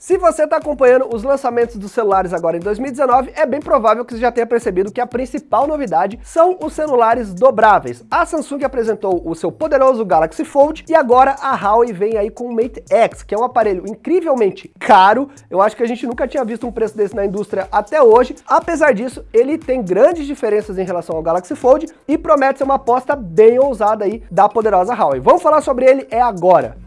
Se você está acompanhando os lançamentos dos celulares agora em 2019, é bem provável que você já tenha percebido que a principal novidade são os celulares dobráveis. A Samsung apresentou o seu poderoso Galaxy Fold e agora a Huawei vem aí com o Mate X, que é um aparelho incrivelmente caro. Eu acho que a gente nunca tinha visto um preço desse na indústria até hoje. Apesar disso, ele tem grandes diferenças em relação ao Galaxy Fold e promete ser uma aposta bem ousada aí da poderosa Huawei. Vamos falar sobre ele é agora.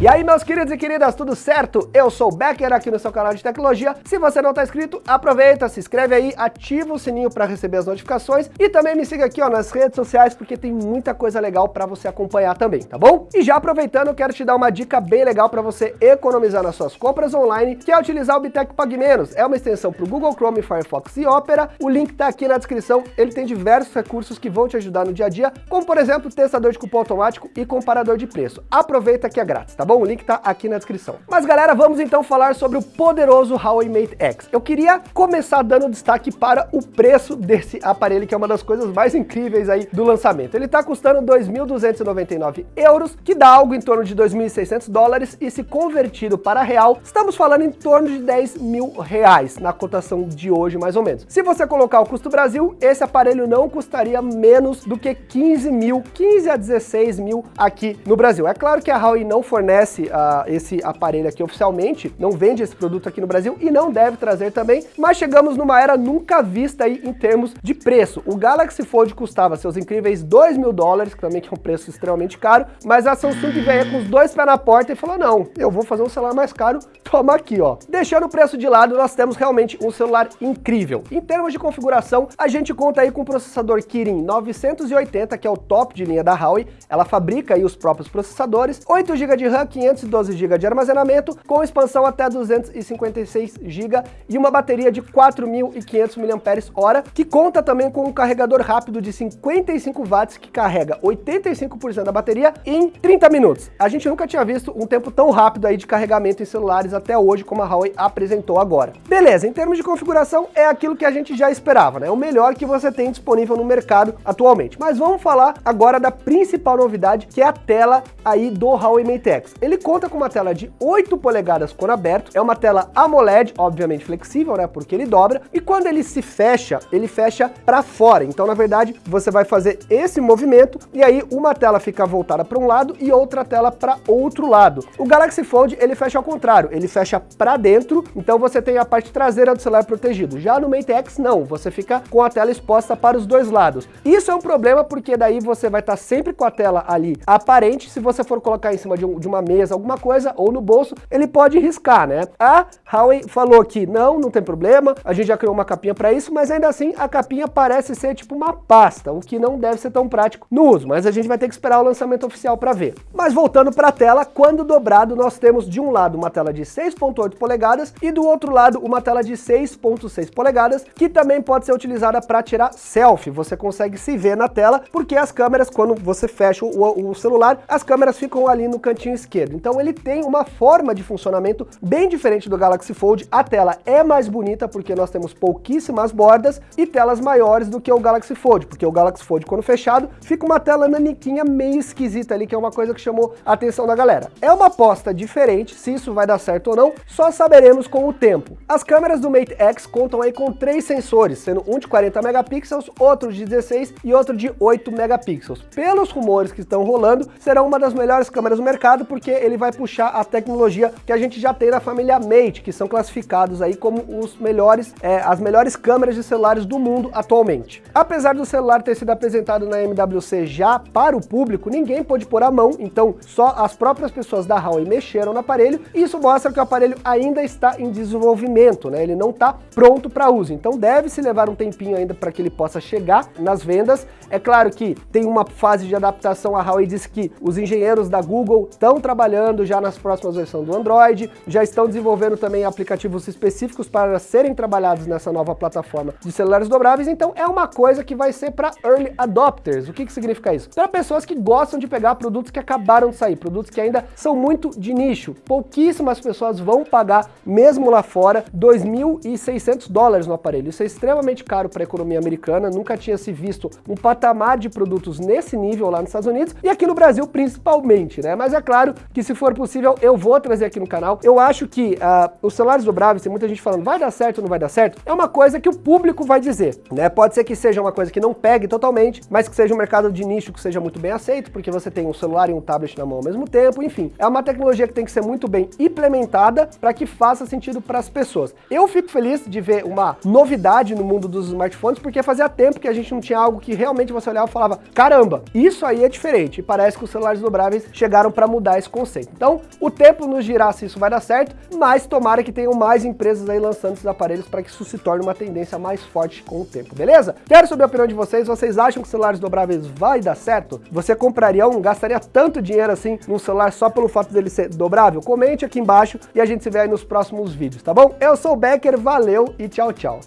E aí meus queridos e queridas, tudo certo? Eu sou o Becker aqui no seu canal de tecnologia. Se você não está inscrito, aproveita, se inscreve aí, ativa o sininho para receber as notificações e também me siga aqui ó, nas redes sociais porque tem muita coisa legal para você acompanhar também, tá bom? E já aproveitando, quero te dar uma dica bem legal para você economizar nas suas compras online, que é utilizar o Bitec Pag Menos. É uma extensão para o Google Chrome, Firefox e Opera. O link está aqui na descrição. Ele tem diversos recursos que vão te ajudar no dia a dia, como por exemplo, testador de cupom automático e comparador de preço. Aproveita que é grátis, tá bom? Bom? O link está aqui na descrição. Mas galera, vamos então falar sobre o poderoso Huawei Mate X. Eu queria começar dando destaque para o preço desse aparelho, que é uma das coisas mais incríveis aí do lançamento. Ele está custando 2.299 euros, que dá algo em torno de 2.600 dólares, e se convertido para real, estamos falando em torno de 10 mil reais, na cotação de hoje mais ou menos. Se você colocar o custo Brasil, esse aparelho não custaria menos do que 15 mil, 15 a 16 mil aqui no Brasil. É claro que a Huawei não fornece fornece uh, esse aparelho aqui oficialmente, não vende esse produto aqui no Brasil e não deve trazer também, mas chegamos numa era nunca vista aí em termos de preço. O Galaxy Fold custava seus incríveis 2 mil dólares, que também é um preço extremamente caro, mas a Samsung veio com os dois pés na porta e falou, não, eu vou fazer um celular mais caro, toma aqui, ó. Deixando o preço de lado, nós temos realmente um celular incrível. Em termos de configuração, a gente conta aí com o processador Kirin 980, que é o top de linha da Huawei, ela fabrica aí os próprios processadores, 8 GB de RAM, 512 GB de armazenamento, com expansão até 256 GB e uma bateria de 4.500 mAh, que conta também com um carregador rápido de 55 watts que carrega 85% da bateria em 30 minutos. A gente nunca tinha visto um tempo tão rápido aí de carregamento em celulares até hoje, como a Huawei apresentou agora. Beleza, em termos de configuração, é aquilo que a gente já esperava, né? O melhor que você tem disponível no mercado atualmente. Mas vamos falar agora da principal novidade, que é a tela aí do Huawei Mate X. Ele conta com uma tela de 8 polegadas cor aberto, é uma tela AMOLED, obviamente flexível, né, porque ele dobra, e quando ele se fecha, ele fecha para fora. Então, na verdade, você vai fazer esse movimento e aí uma tela fica voltada para um lado e outra tela para outro lado. O Galaxy Fold, ele fecha ao contrário, ele fecha para dentro, então você tem a parte traseira do celular protegido. Já no Mate X, não, você fica com a tela exposta para os dois lados. Isso é um problema porque daí você vai estar sempre com a tela ali aparente, se você for colocar em cima de, um, de uma mesa alguma coisa, ou no bolso, ele pode riscar, né? A Huawei falou que não, não tem problema, a gente já criou uma capinha para isso, mas ainda assim a capinha parece ser tipo uma pasta, o que não deve ser tão prático no uso, mas a gente vai ter que esperar o lançamento oficial para ver. Mas voltando para a tela, quando dobrado, nós temos de um lado uma tela de 6.8 polegadas e do outro lado uma tela de 6.6 polegadas, que também pode ser utilizada para tirar selfie. Você consegue se ver na tela, porque as câmeras, quando você fecha o, o celular, as câmeras ficam ali no cantinho esquerdo esquerdo. Então ele tem uma forma de funcionamento bem diferente do Galaxy Fold. A tela é mais bonita porque nós temos pouquíssimas bordas e telas maiores do que o Galaxy Fold, porque o Galaxy Fold quando fechado fica uma tela naniquinha meio esquisita ali, que é uma coisa que chamou a atenção da galera. É uma aposta diferente, se isso vai dar certo ou não, só saberemos com o tempo. As câmeras do Mate X contam aí com três sensores, sendo um de 40 megapixels, outro de 16 e outro de 8 megapixels. Pelos rumores que estão rolando, serão uma das melhores câmeras do mercado, porque ele vai puxar a tecnologia que a gente já tem na família Mate, que são classificados aí como os melhores, é, as melhores câmeras de celulares do mundo atualmente. Apesar do celular ter sido apresentado na MWC já para o público, ninguém pôde pôr a mão, então só as próprias pessoas da Huawei mexeram no aparelho, e isso mostra que o aparelho ainda está em desenvolvimento, né? ele não está pronto para uso, então deve-se levar um tempinho ainda para que ele possa chegar nas vendas. É claro que tem uma fase de adaptação, a Huawei disse que os engenheiros da Google estão trabalhando trabalhando já nas próximas versões do Android, já estão desenvolvendo também aplicativos específicos para serem trabalhados nessa nova plataforma de celulares dobráveis, então é uma coisa que vai ser para early adopters. O que, que significa isso? Para pessoas que gostam de pegar produtos que acabaram de sair, produtos que ainda são muito de nicho. Pouquíssimas pessoas vão pagar, mesmo lá fora, 2.600 dólares no aparelho. Isso é extremamente caro para a economia americana, nunca tinha se visto um patamar de produtos nesse nível lá nos Estados Unidos e aqui no Brasil principalmente, né? Mas é claro que se for possível eu vou trazer aqui no canal. Eu acho que uh, os celulares dobráveis, tem muita gente falando vai dar certo ou não vai dar certo, é uma coisa que o público vai dizer, né? Pode ser que seja uma coisa que não pegue totalmente, mas que seja um mercado de nicho que seja muito bem aceito, porque você tem um celular e um tablet na mão ao mesmo tempo, enfim. É uma tecnologia que tem que ser muito bem implementada para que faça sentido para as pessoas. Eu fico feliz de ver uma novidade no mundo dos smartphones, porque fazia tempo que a gente não tinha algo que realmente você olhava e falava, caramba, isso aí é diferente. E parece que os celulares dobráveis chegaram para mudar conceito. Então, o tempo nos dirá se isso vai dar certo, mas tomara que tenham mais empresas aí lançando esses aparelhos para que isso se torne uma tendência mais forte com o tempo, beleza? Quero saber a opinião de vocês, vocês acham que celulares dobráveis vai dar certo? Você compraria um, gastaria tanto dinheiro assim num celular só pelo fato dele ser dobrável? Comente aqui embaixo e a gente se vê aí nos próximos vídeos, tá bom? Eu sou o Becker, valeu e tchau, tchau.